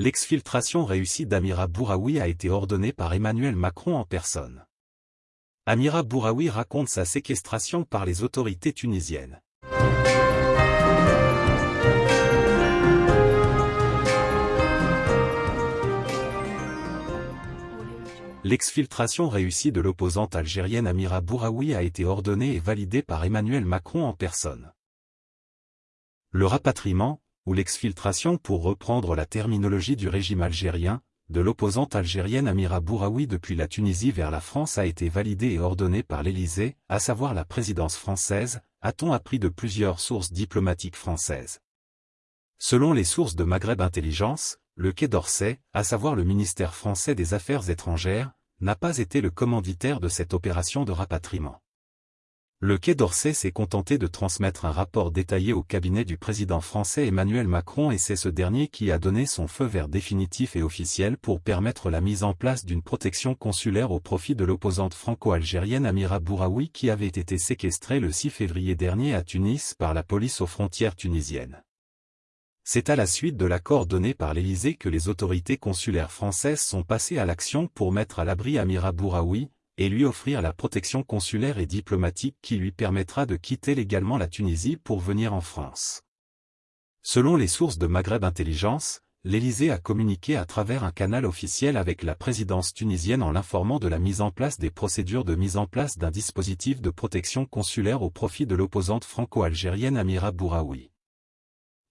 L'exfiltration réussie d'Amira Bouraoui a été ordonnée par Emmanuel Macron en personne. Amira Bouraoui raconte sa séquestration par les autorités tunisiennes. L'exfiltration réussie de l'opposante algérienne Amira Bouraoui a été ordonnée et validée par Emmanuel Macron en personne. Le rapatriement, ou l'exfiltration pour reprendre la terminologie du régime algérien, de l'opposante algérienne Amira Bouraoui depuis la Tunisie vers la France a été validé et ordonné par l'Élysée, à savoir la présidence française, a-t-on appris de plusieurs sources diplomatiques françaises. Selon les sources de Maghreb Intelligence, le Quai d'Orsay, à savoir le ministère français des Affaires étrangères, n'a pas été le commanditaire de cette opération de rapatriement. Le Quai d'Orsay s'est contenté de transmettre un rapport détaillé au cabinet du président français Emmanuel Macron et c'est ce dernier qui a donné son feu vert définitif et officiel pour permettre la mise en place d'une protection consulaire au profit de l'opposante franco-algérienne Amira Bouraoui qui avait été séquestrée le 6 février dernier à Tunis par la police aux frontières tunisiennes. C'est à la suite de l'accord donné par l'Élysée que les autorités consulaires françaises sont passées à l'action pour mettre à l'abri Amira Bouraoui, et lui offrir la protection consulaire et diplomatique qui lui permettra de quitter légalement la Tunisie pour venir en France. Selon les sources de Maghreb Intelligence, l'Élysée a communiqué à travers un canal officiel avec la présidence tunisienne en l'informant de la mise en place des procédures de mise en place d'un dispositif de protection consulaire au profit de l'opposante franco-algérienne Amira Bouraoui.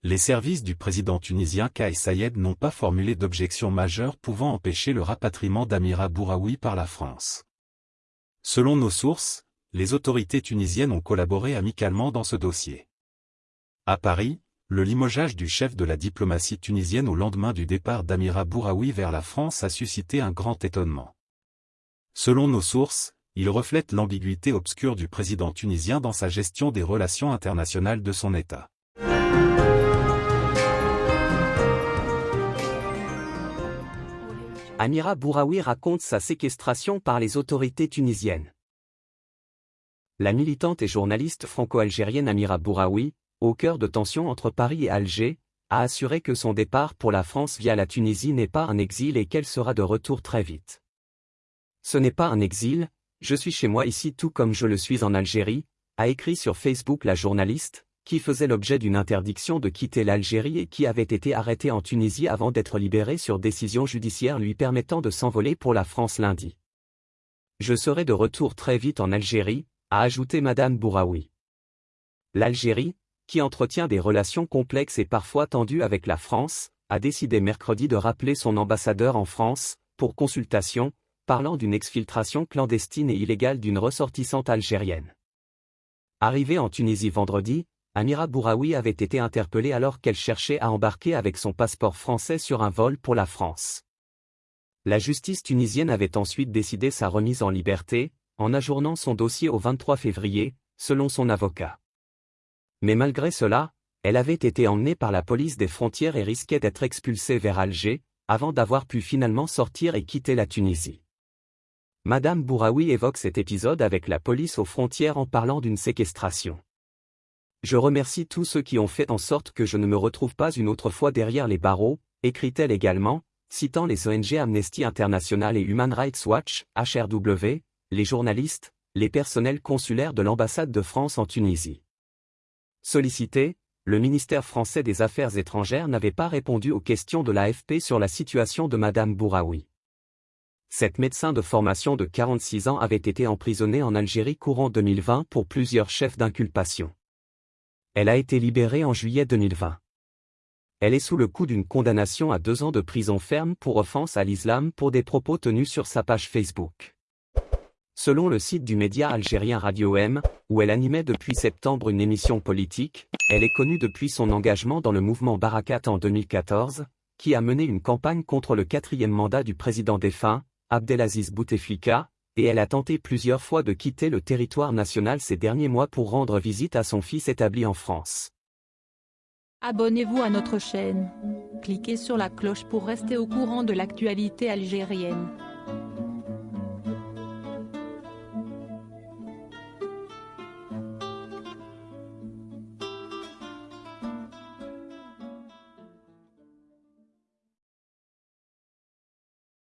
Les services du président tunisien Kais Sayed n'ont pas formulé d'objection majeure pouvant empêcher le rapatriement d'Amira Bouraoui par la France. Selon nos sources, les autorités tunisiennes ont collaboré amicalement dans ce dossier. À Paris, le limogeage du chef de la diplomatie tunisienne au lendemain du départ d'Amira Bouraoui vers la France a suscité un grand étonnement. Selon nos sources, il reflète l'ambiguïté obscure du président tunisien dans sa gestion des relations internationales de son État. Amira Bouraoui raconte sa séquestration par les autorités tunisiennes. La militante et journaliste franco-algérienne Amira Bouraoui, au cœur de tensions entre Paris et Alger, a assuré que son départ pour la France via la Tunisie n'est pas un exil et qu'elle sera de retour très vite. Ce n'est pas un exil, je suis chez moi ici tout comme je le suis en Algérie, a écrit sur Facebook la journaliste, qui faisait l'objet d'une interdiction de quitter l'Algérie et qui avait été arrêté en Tunisie avant d'être libéré sur décision judiciaire lui permettant de s'envoler pour la France lundi. Je serai de retour très vite en Algérie, a ajouté Madame Bouraoui. L'Algérie, qui entretient des relations complexes et parfois tendues avec la France, a décidé mercredi de rappeler son ambassadeur en France, pour consultation, parlant d'une exfiltration clandestine et illégale d'une ressortissante algérienne. Arrivée en Tunisie vendredi, Amira Bouraoui avait été interpellée alors qu'elle cherchait à embarquer avec son passeport français sur un vol pour la France. La justice tunisienne avait ensuite décidé sa remise en liberté, en ajournant son dossier au 23 février, selon son avocat. Mais malgré cela, elle avait été emmenée par la police des frontières et risquait d'être expulsée vers Alger, avant d'avoir pu finalement sortir et quitter la Tunisie. Madame Bouraoui évoque cet épisode avec la police aux frontières en parlant d'une séquestration. Je remercie tous ceux qui ont fait en sorte que je ne me retrouve pas une autre fois derrière les barreaux, écrit-elle également, citant les ONG Amnesty International et Human Rights Watch, HRW, les journalistes, les personnels consulaires de l'ambassade de France en Tunisie. Sollicité, le ministère français des Affaires étrangères n'avait pas répondu aux questions de l'AFP sur la situation de Madame Bouraoui. Cette médecin de formation de 46 ans avait été emprisonnée en Algérie courant 2020 pour plusieurs chefs d'inculpation. Elle a été libérée en juillet 2020. Elle est sous le coup d'une condamnation à deux ans de prison ferme pour offense à l'islam pour des propos tenus sur sa page Facebook. Selon le site du média algérien Radio M, où elle animait depuis septembre une émission politique, elle est connue depuis son engagement dans le mouvement Barakat en 2014, qui a mené une campagne contre le quatrième mandat du président défunt, Abdelaziz Bouteflika, et elle a tenté plusieurs fois de quitter le territoire national ces derniers mois pour rendre visite à son fils établi en France. Abonnez-vous à notre chaîne. Cliquez sur la cloche pour rester au courant de l'actualité algérienne.